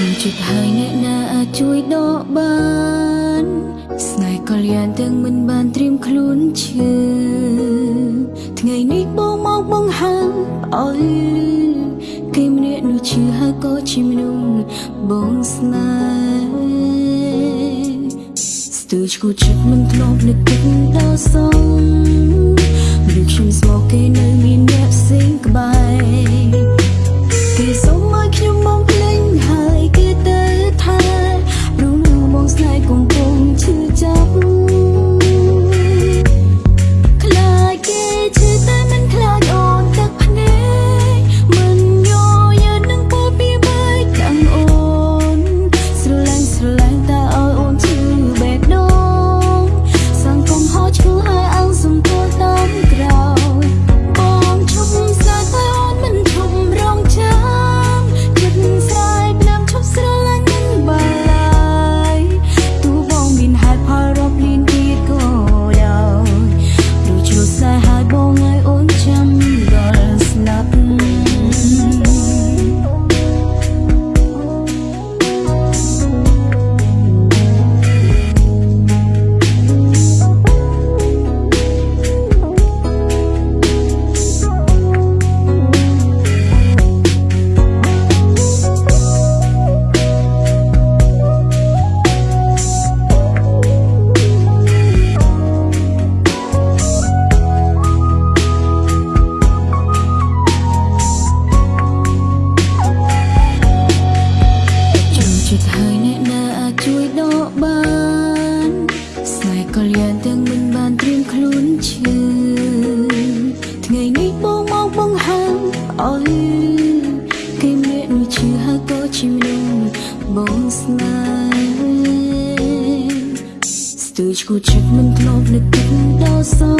ដូចចិត្តហើយអ្នកណាអាចជួយដកបានស្នេហ៍ក៏លៀនទាំងមិនបានត្រៀមខ្លួនឈឺថ្ងៃនេះបងមកបង្ហាញអោយគេម្នាក់នោះឈឺហើយក៏ជាមនុស្សបងស្នេហ៍ស្ទើរឈួតចិត្តមិនធ្លាប់នឹកគិតដល់សងដូចខ្ញុំស្មោកគេនៅមានអ្នកផ្សេងក្បែរ អ្នកណាអាចជួយដកបានស្នេហ៍ក៏លៀនទាំងមិនបានត្រៀមខ្លួនឈឺថ្ងៃនេះបងមកបង្ហាញអោយគេម្នាក់នោះឈឺហើយក៏ជាមនុស្សបងស្នេហ៍ស្ទើរឈួតចិត្តមិនធ្លាប់នឹកគិតដល់សងដូចខ្ញុំស្មោកគេនៅមានអ្នកផ្សេងក្បែរគេសុំ